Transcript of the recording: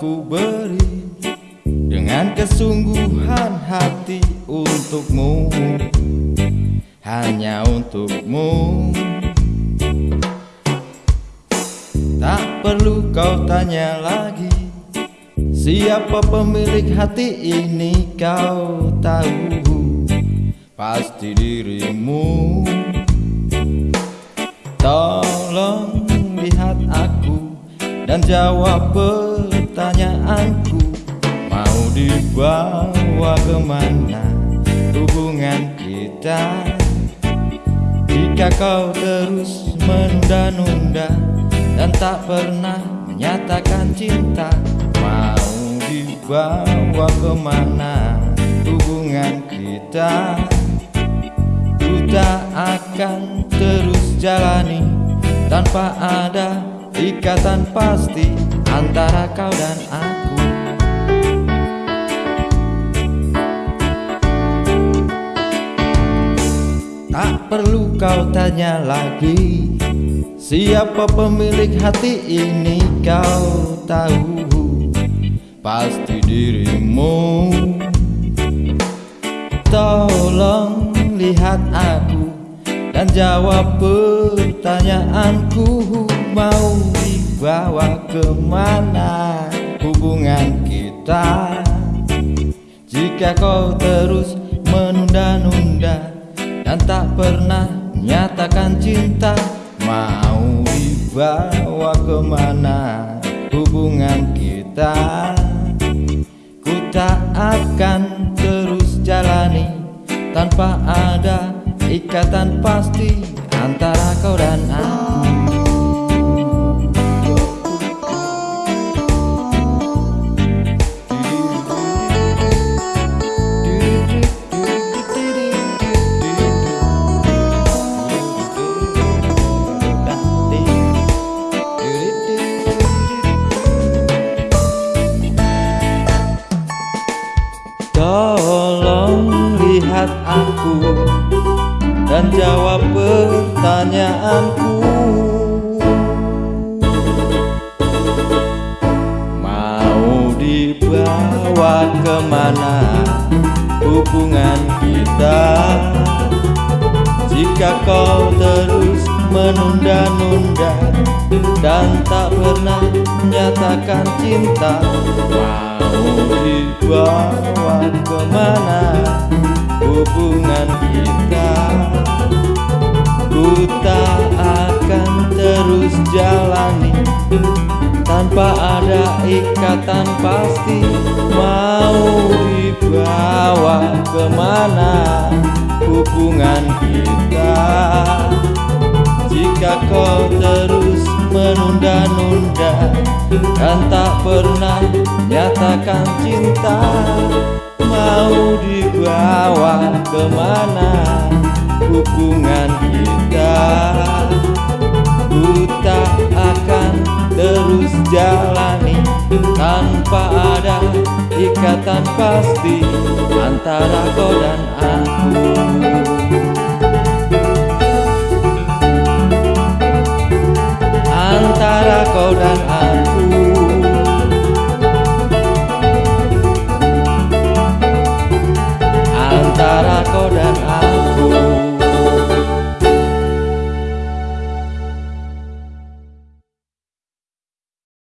ku beri Dengan kesungguhan hati untukmu. Hanya untukmu. Tak perlu kau tanya lagi Siapa pemilik hati ini kau tahu? Pasti dirimu. Tolong lihat aku Dan jawab pertanyaanku Mau dibawa ke mana hubungan kita? Jika kau terus menunda-nunda dan tak pernah menyatakan cinta Mau dibawa ke mana hubungan kita? Ku tak akan terus jalani Tanpa ada ikatan pasti antara kau dan aku. Tak perlu kau tanya lagi Siapa pemilik hati ini kau tahu? Pasti dirimu Dan jawab pertanyaanku Mau dibawa ke mana hubungan kita? Jika kau terus menunda-nunda Dan tak pernah nyatakan cinta Mau dibawa ke mana hubungan kita? Ku tak akan terus jalani Tanpa ada ikatan pasti Antara kau dan aku Tolong lihat aku dan jawab pertanyaanku. Mau dibawa ke mana hubungan kita? Jika kau terus menunda-nunda Dan tak pernah menyatakan cinta Mau dibawa ke mana hubungan kita Ku tak akan terus jalani. Tanpa ada ikatan pasti Mau dibawa ke mana hubungan kita. Jika kau terus menunda-nunda Dan tak pernah nyatakan cinta ke mana hubungan kita? Ku akan terus jalani Tanpa ada ikatan pasti Antara kau dan aku. Antara kau dan